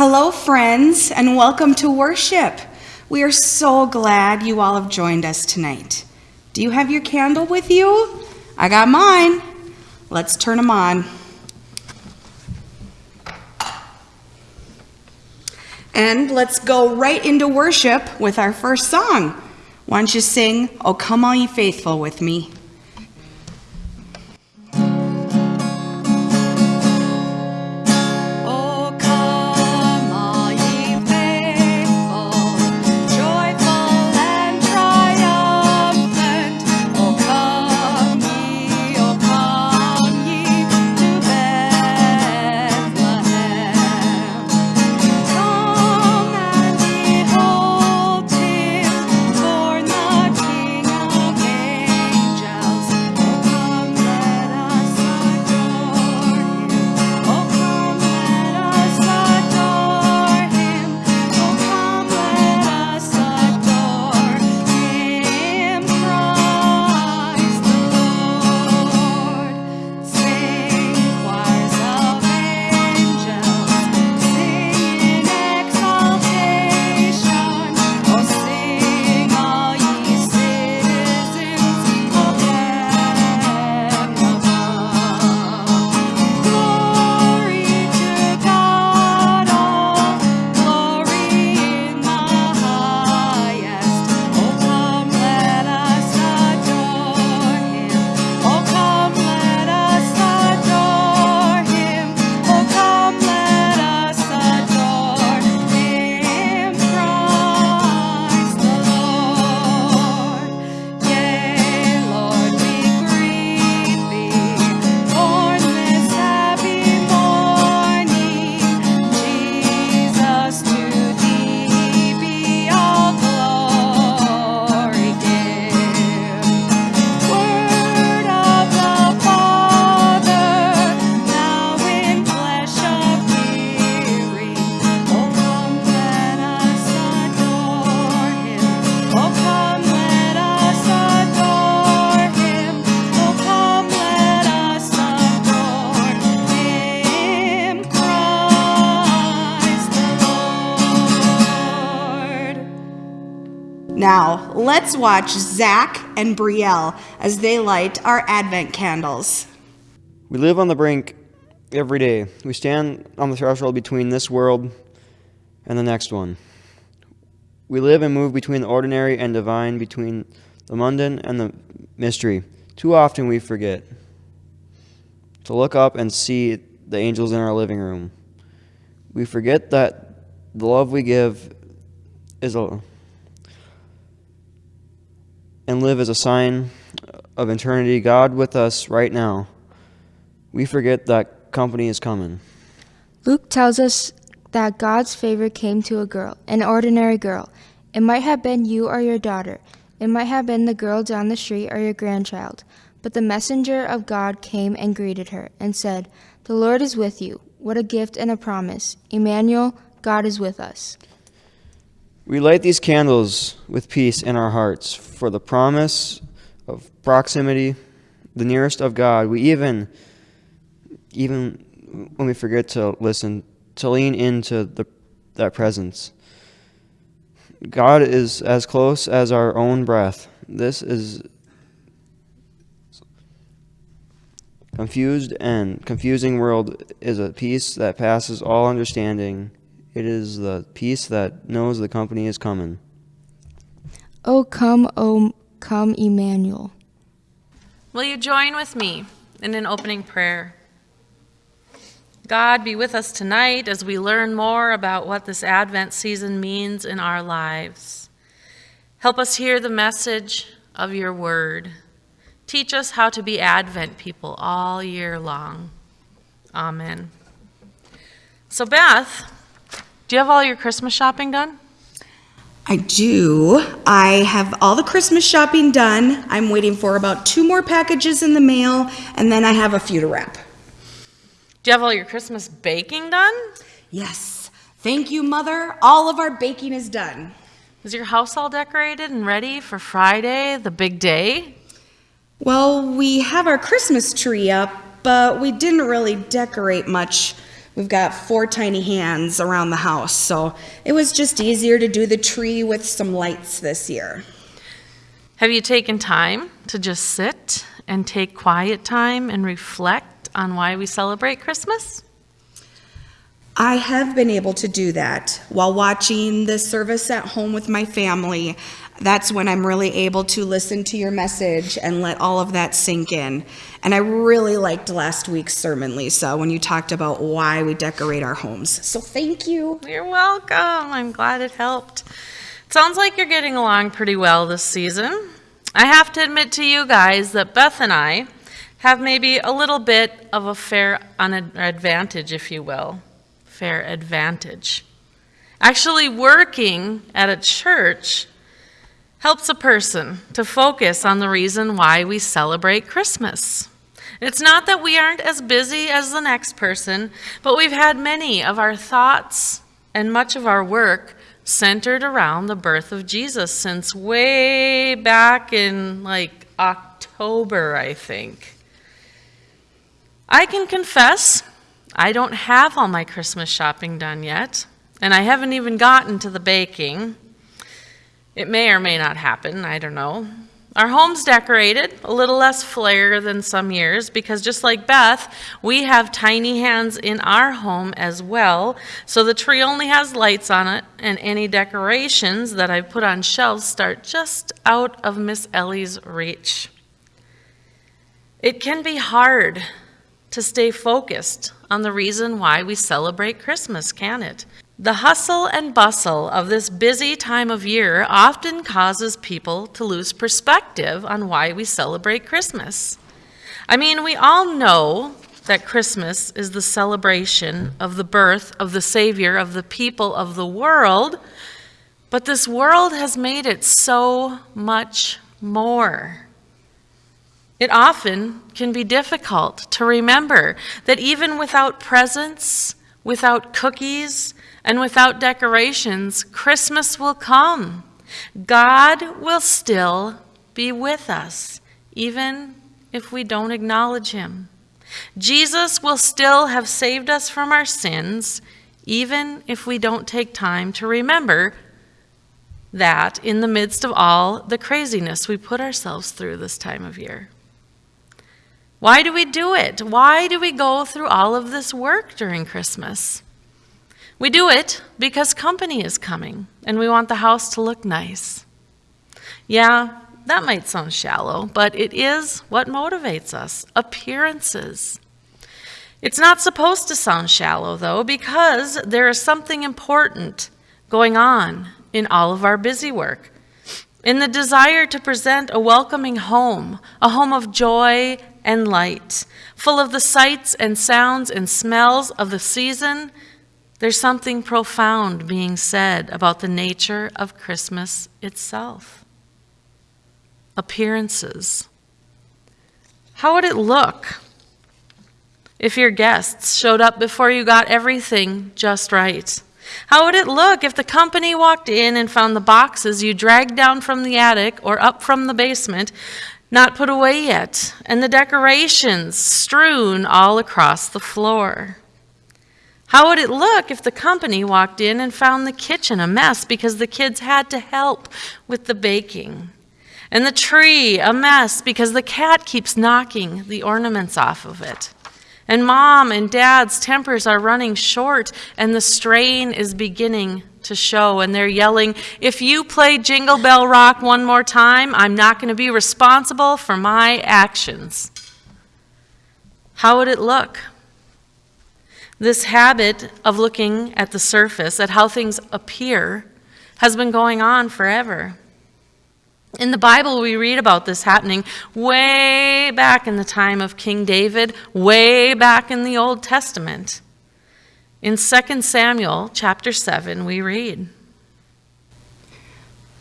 Hello, friends, and welcome to worship. We are so glad you all have joined us tonight. Do you have your candle with you? I got mine. Let's turn them on. And let's go right into worship with our first song. Why don't you sing, Oh Come All Ye Faithful with me? Now, let's watch Zach and Brielle as they light our Advent candles. We live on the brink every day. We stand on the threshold between this world and the next one. We live and move between the ordinary and divine, between the mundane and the mystery. Too often we forget to look up and see the angels in our living room. We forget that the love we give is a and live as a sign of eternity, God with us right now. We forget that company is coming. Luke tells us that God's favor came to a girl, an ordinary girl. It might have been you or your daughter. It might have been the girl down the street or your grandchild. But the messenger of God came and greeted her and said, The Lord is with you. What a gift and a promise. Emmanuel, God is with us. We light these candles with peace in our hearts for the promise of proximity, the nearest of God. We even, even when we forget to listen, to lean into the, that presence. God is as close as our own breath. This is confused and confusing world is a peace that passes all understanding. It is the peace that knows the company is coming. Oh, come, oh, come, Emmanuel. Will you join with me in an opening prayer? God, be with us tonight as we learn more about what this Advent season means in our lives. Help us hear the message of your word. Teach us how to be Advent people all year long. Amen. So, Beth, do you have all your Christmas shopping done? I do. I have all the Christmas shopping done. I'm waiting for about two more packages in the mail, and then I have a few to wrap. Do you have all your Christmas baking done? Yes. Thank you, Mother. All of our baking is done. Is your house all decorated and ready for Friday, the big day? Well, we have our Christmas tree up, but we didn't really decorate much We've got four tiny hands around the house, so it was just easier to do the tree with some lights this year. Have you taken time to just sit and take quiet time and reflect on why we celebrate Christmas? I have been able to do that while watching the service at home with my family. That's when I'm really able to listen to your message and let all of that sink in. And I really liked last week's sermon, Lisa, when you talked about why we decorate our homes. So thank you. You're welcome. I'm glad it helped. It sounds like you're getting along pretty well this season. I have to admit to you guys that Beth and I have maybe a little bit of a fair advantage, if you will. Fair advantage. Actually, working at a church helps a person to focus on the reason why we celebrate Christmas. It's not that we aren't as busy as the next person, but we've had many of our thoughts and much of our work centered around the birth of Jesus since way back in like October, I think. I can confess, I don't have all my Christmas shopping done yet, and I haven't even gotten to the baking. It may or may not happen, I don't know. Our home's decorated, a little less flair than some years, because just like Beth, we have tiny hands in our home as well. So the tree only has lights on it, and any decorations that I put on shelves start just out of Miss Ellie's reach. It can be hard to stay focused on the reason why we celebrate Christmas, can it? The hustle and bustle of this busy time of year often causes people to lose perspective on why we celebrate Christmas. I mean, we all know that Christmas is the celebration of the birth of the Savior of the people of the world, but this world has made it so much more. It often can be difficult to remember that even without presents, without cookies, and without decorations, Christmas will come. God will still be with us, even if we don't acknowledge Him. Jesus will still have saved us from our sins, even if we don't take time to remember that in the midst of all the craziness we put ourselves through this time of year. Why do we do it? Why do we go through all of this work during Christmas? We do it because company is coming and we want the house to look nice. Yeah, that might sound shallow, but it is what motivates us appearances. It's not supposed to sound shallow, though, because there is something important going on in all of our busy work. In the desire to present a welcoming home, a home of joy and light, full of the sights and sounds and smells of the season, there's something profound being said about the nature of Christmas itself. Appearances. How would it look if your guests showed up before you got everything just right? How would it look if the company walked in and found the boxes you dragged down from the attic or up from the basement not put away yet, and the decorations strewn all across the floor? How would it look if the company walked in and found the kitchen a mess because the kids had to help with the baking? And the tree a mess because the cat keeps knocking the ornaments off of it? And mom and dad's tempers are running short, and the strain is beginning to show. And they're yelling, If you play Jingle Bell Rock one more time, I'm not going to be responsible for my actions. How would it look? This habit of looking at the surface, at how things appear, has been going on forever. In the Bible, we read about this happening way back in the time of King David, way back in the Old Testament. In 2 Samuel chapter 7, we read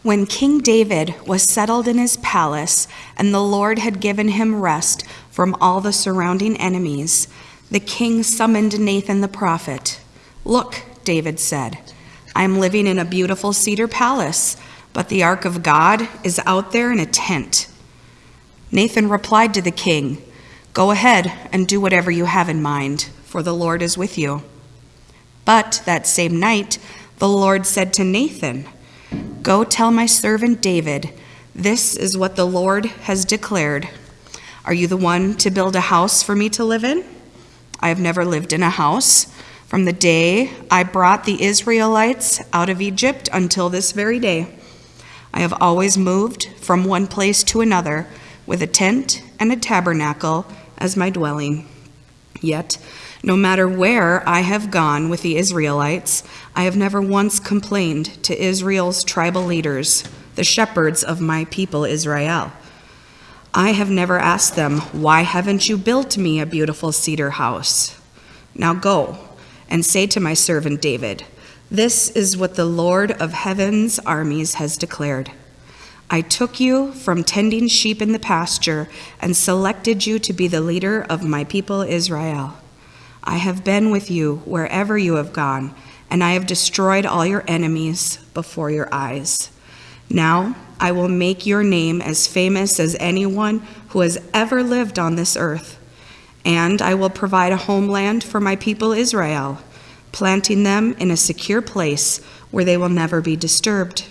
When King David was settled in his palace and the Lord had given him rest from all the surrounding enemies, the king summoned Nathan the prophet. Look, David said, I am living in a beautiful cedar palace, but the ark of God is out there in a tent. Nathan replied to the king, Go ahead and do whatever you have in mind, for the Lord is with you. But that same night, the Lord said to Nathan, Go tell my servant David, this is what the Lord has declared. Are you the one to build a house for me to live in? I have never lived in a house from the day I brought the Israelites out of Egypt until this very day. I have always moved from one place to another with a tent and a tabernacle as my dwelling. Yet, no matter where I have gone with the Israelites, I have never once complained to Israel's tribal leaders, the shepherds of my people Israel. I have never asked them, Why haven't you built me a beautiful cedar house? Now go and say to my servant David, This is what the Lord of heaven's armies has declared. I took you from tending sheep in the pasture and selected you to be the leader of my people Israel. I have been with you wherever you have gone, and I have destroyed all your enemies before your eyes. Now I will make your name as famous as anyone who has ever lived on this earth, and I will provide a homeland for my people Israel, planting them in a secure place where they will never be disturbed.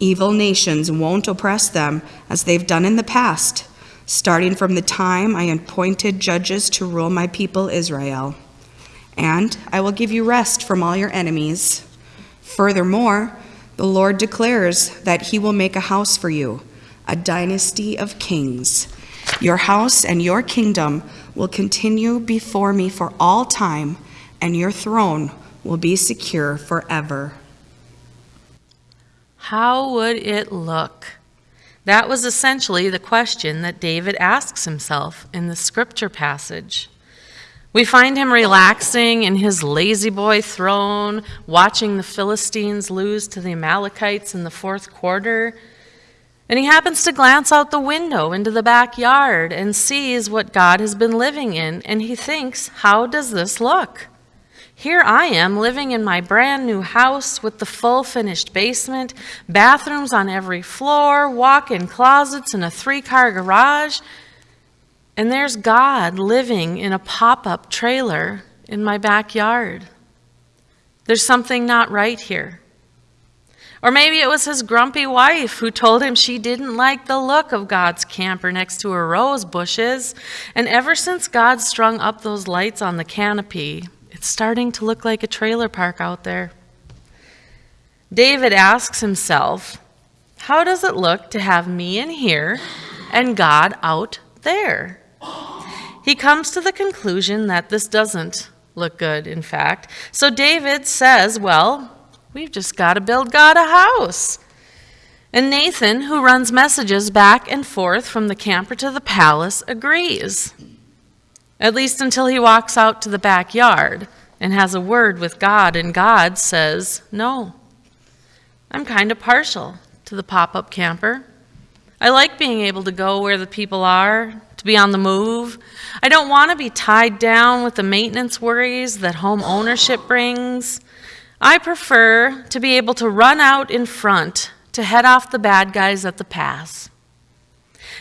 Evil nations won't oppress them as they've done in the past, starting from the time I appointed judges to rule my people Israel. And I will give you rest from all your enemies. Furthermore, the Lord declares that he will make a house for you, a dynasty of kings. Your house and your kingdom will continue before me for all time, and your throne will be secure forever. How would it look? That was essentially the question that David asks himself in the scripture passage. We find him relaxing in his La-Z-Boy throne, watching the Philistines lose to the Amalekites in the fourth quarter. And he happens to glance out the window into the backyard and sees what God has been living in, and he thinks, How does this look? Here I am living in my brand new house with the full finished basement, bathrooms on every floor, walk in closets, and a three car garage. And there's God living in a pop up trailer in my backyard. There's something not right here. Or maybe it was his grumpy wife who told him she didn't like the look of God's camper next to her rose bushes. And ever since God strung up those lights on the canopy, it's starting to look like a trailer park out there. David asks himself, How does it look to have me in here and God out there? He comes to the conclusion that this doesn't look good, in fact. So David says, Well, we've just got to build God a house. And Nathan, who runs messages back and forth from the camper to the palace, agrees. At least until he walks out to the backyard and has a word with God, and God says, No. I'm kind of partial to the pop up camper. I like being able to go where the people are, to be on the move. I don't want to be tied down with the maintenance worries that home ownership brings. I prefer to be able to run out in front to head off the bad guys at the pass.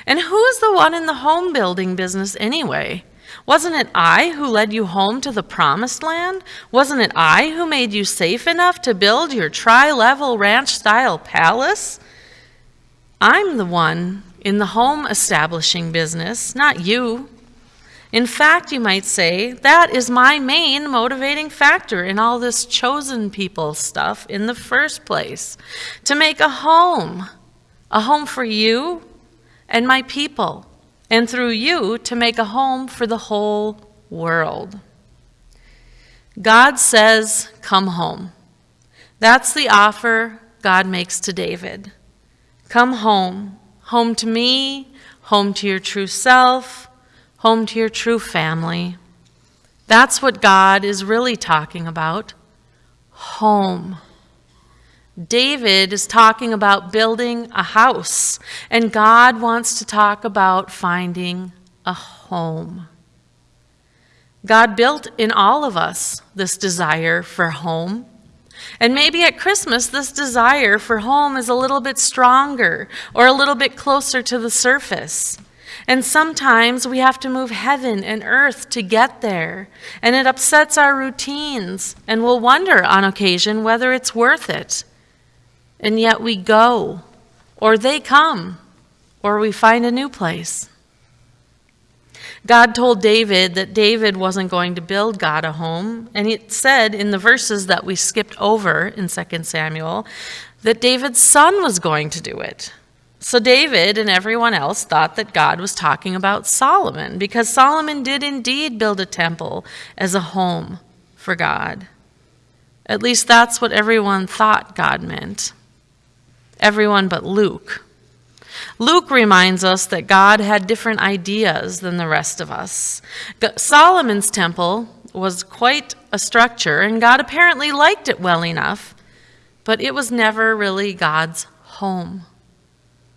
And who's the one in the home building business anyway? Wasn't it I who led you home to the promised land? Wasn't it I who made you safe enough to build your tri level ranch style palace? I'm the one in the home establishing business, not you. In fact, you might say, that is my main motivating factor in all this chosen people stuff in the first place to make a home, a home for you and my people and through you to make a home for the whole world. God says, Come home. That's the offer God makes to David. Come home. Home to me, home to your true self, home to your true family. That's what God is really talking about. Home. David is talking about building a house, and God wants to talk about finding a home. God built in all of us this desire for home. And maybe at Christmas, this desire for home is a little bit stronger or a little bit closer to the surface. And sometimes we have to move heaven and earth to get there, and it upsets our routines, and we'll wonder on occasion whether it's worth it. And yet we go, or they come, or we find a new place. God told David that David wasn't going to build God a home, and it said in the verses that we skipped over in 2 Samuel that David's son was going to do it. So David and everyone else thought that God was talking about Solomon because Solomon did indeed build a temple as a home for God. At least that's what everyone thought God meant. Everyone but Luke. Luke reminds us that God had different ideas than the rest of us. Solomon's temple was quite a structure, and God apparently liked it well enough, but it was never really God's home.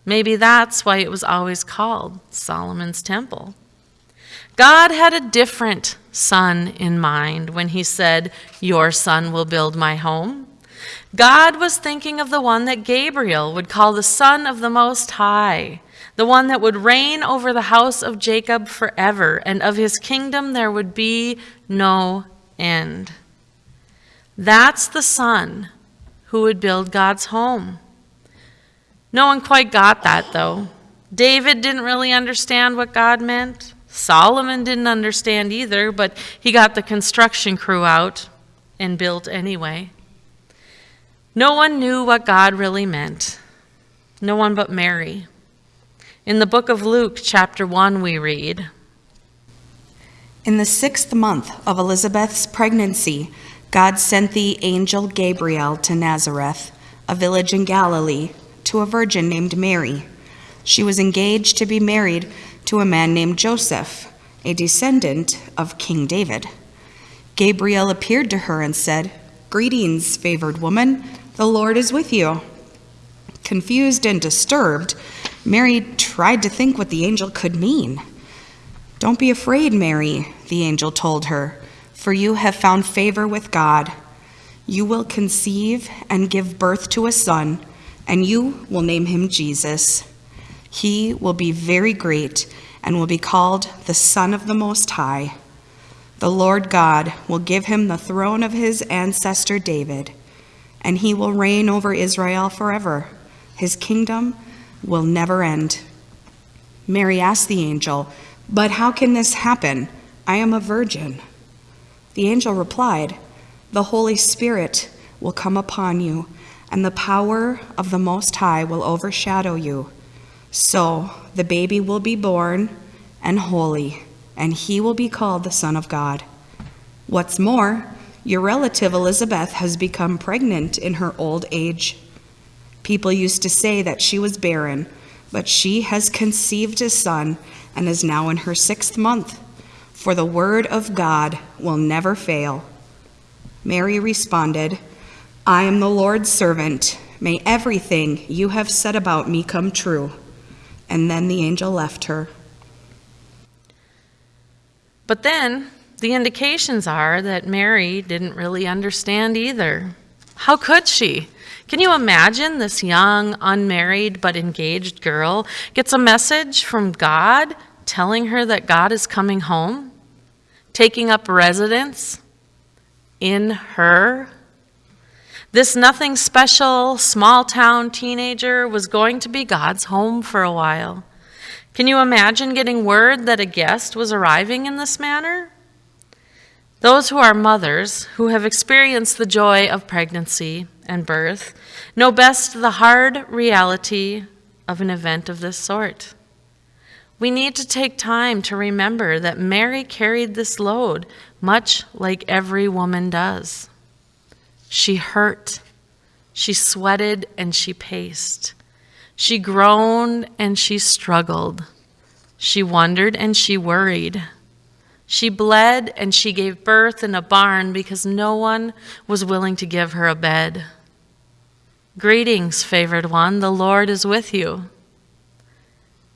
Maybe that's why it was always called Solomon's Temple. God had a different son in mind when he said, Your son will build my home. God was thinking of the one that Gabriel would call the Son of the Most High, the one that would reign over the house of Jacob forever, and of his kingdom there would be no end. That's the Son who would build God's home. No one quite got that, though. David didn't really understand what God meant. Solomon didn't understand either, but he got the construction crew out and built anyway. No one knew what God really meant. No one but Mary. In the book of Luke, chapter 1, we read In the sixth month of Elizabeth's pregnancy, God sent the angel Gabriel to Nazareth, a village in Galilee to a virgin named Mary. She was engaged to be married to a man named Joseph, a descendant of King David. Gabriel appeared to her and said, Greetings, favored woman, the Lord is with you. Confused and disturbed, Mary tried to think what the angel could mean. Don't be afraid, Mary, the angel told her, for you have found favor with God. You will conceive and give birth to a son and you will name him Jesus. He will be very great and will be called the Son of the Most High. The Lord God will give him the throne of his ancestor David, and he will reign over Israel forever. His kingdom will never end. Mary asked the angel, But how can this happen? I am a virgin. The angel replied, The Holy Spirit will come upon you and the power of the Most High will overshadow you. So the baby will be born and holy, and he will be called the Son of God. What's more, your relative Elizabeth has become pregnant in her old age. People used to say that she was barren, but she has conceived a son and is now in her sixth month, for the word of God will never fail. Mary responded, I am the Lord's servant. May everything you have said about me come true. And then the angel left her. But then the indications are that Mary didn't really understand either. How could she? Can you imagine this young, unmarried, but engaged girl gets a message from God telling her that God is coming home, taking up residence in her? This nothing special, small town teenager was going to be God's home for a while. Can you imagine getting word that a guest was arriving in this manner? Those who are mothers, who have experienced the joy of pregnancy and birth, know best the hard reality of an event of this sort. We need to take time to remember that Mary carried this load much like every woman does. She hurt. She sweated and she paced. She groaned and she struggled. She wondered and she worried. She bled and she gave birth in a barn because no one was willing to give her a bed. Greetings, favored one, the Lord is with you.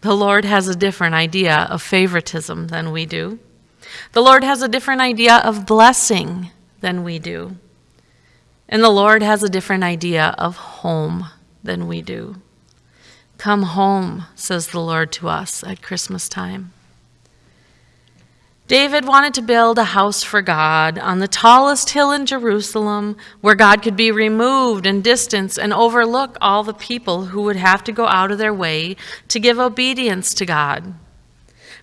The Lord has a different idea of favoritism than we do. The Lord has a different idea of blessing than we do. And the Lord has a different idea of home than we do. Come home, says the Lord to us at Christmas time. David wanted to build a house for God on the tallest hill in Jerusalem where God could be removed and distanced and overlook all the people who would have to go out of their way to give obedience to God.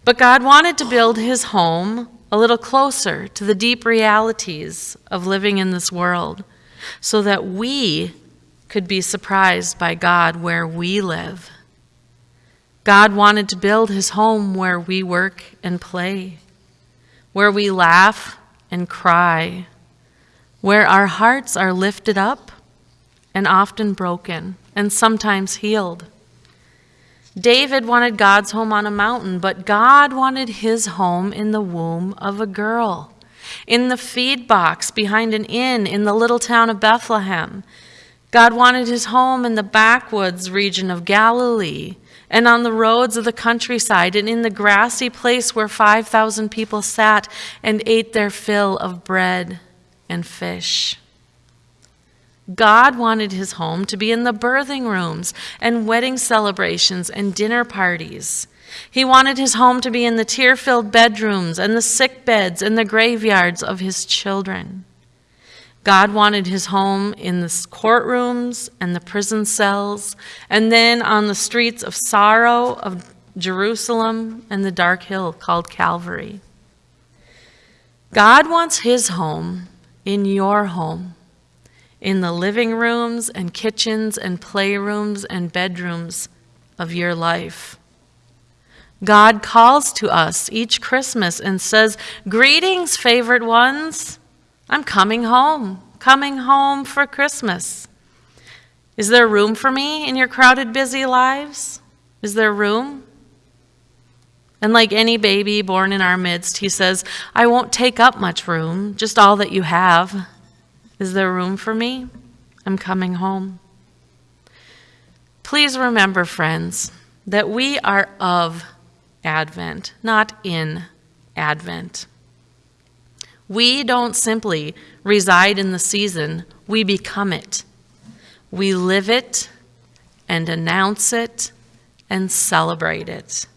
But God wanted to build his home a little closer to the deep realities of living in this world so that we could be surprised by God where we live. God wanted to build his home where we work and play where we laugh and cry, where our hearts are lifted up and often broken and sometimes healed. David wanted God's home on a mountain, but God wanted his home in the womb of a girl, in the feed box behind an inn in the little town of Bethlehem. God wanted his home in the backwoods region of Galilee and on the roads of the countryside, and in the grassy place where 5,000 people sat and ate their fill of bread and fish. God wanted his home to be in the birthing rooms and wedding celebrations and dinner parties. He wanted his home to be in the tear filled bedrooms and the sick beds and the graveyards of his children. God wanted his home in the courtrooms and the prison cells, and then on the streets of sorrow of Jerusalem and the dark hill called Calvary. God wants his home in your home, in the living rooms and kitchens and playrooms and bedrooms of your life. God calls to us each Christmas and says, Greetings, favorite ones. I'm coming home, coming home for Christmas. Is there room for me in your crowded, busy lives? Is there room? And like any baby born in our midst, he says, I won't take up much room, just all that you have. Is there room for me? I'm coming home. Please remember, friends, that we are of Advent, not in Advent. We don't simply reside in the season, we become it. We live it and announce it and celebrate it.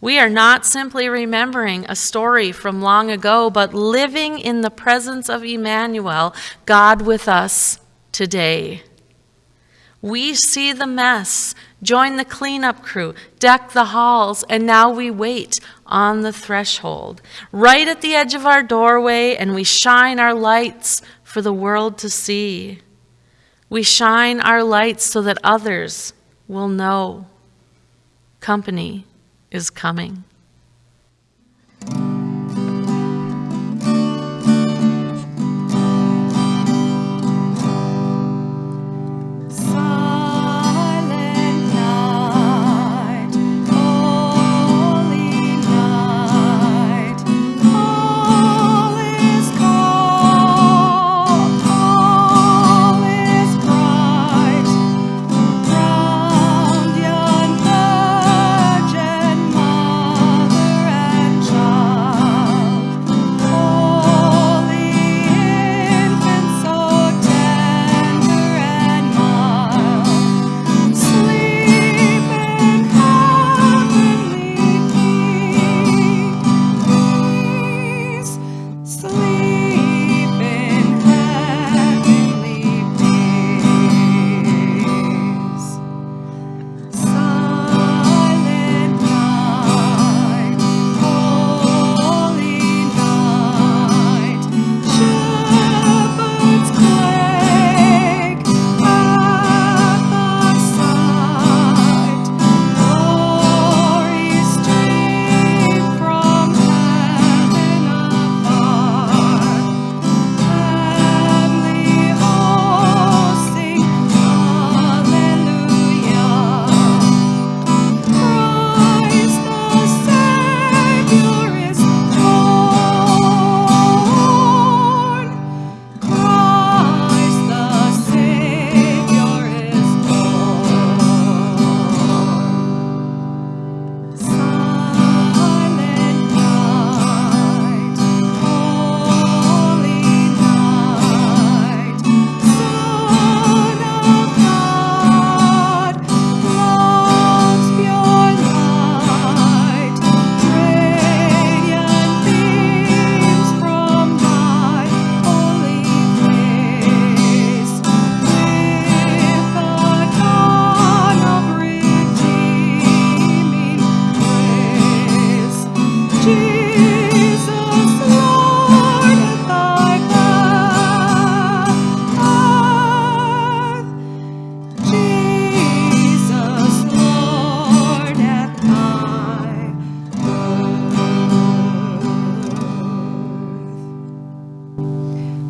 We are not simply remembering a story from long ago, but living in the presence of Emmanuel, God with us today. We see the mess, join the cleanup crew, deck the halls, and now we wait on the threshold, right at the edge of our doorway, and we shine our lights for the world to see. We shine our lights so that others will know company is coming.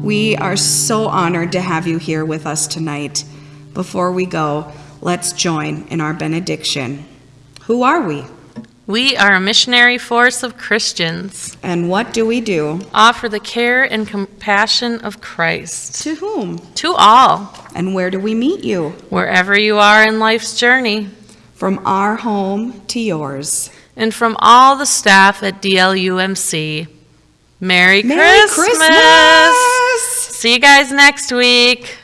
Are so honored to have you here with us tonight. Before we go, let's join in our benediction. Who are we? We are a missionary force of Christians, And what do we do? offer the care and compassion of Christ To whom? to all, And where do we meet you? wherever you are in life's journey, From our home to yours. and from all the staff at DLUMC. Merry, Merry Christmas! Christmas! See you guys next week.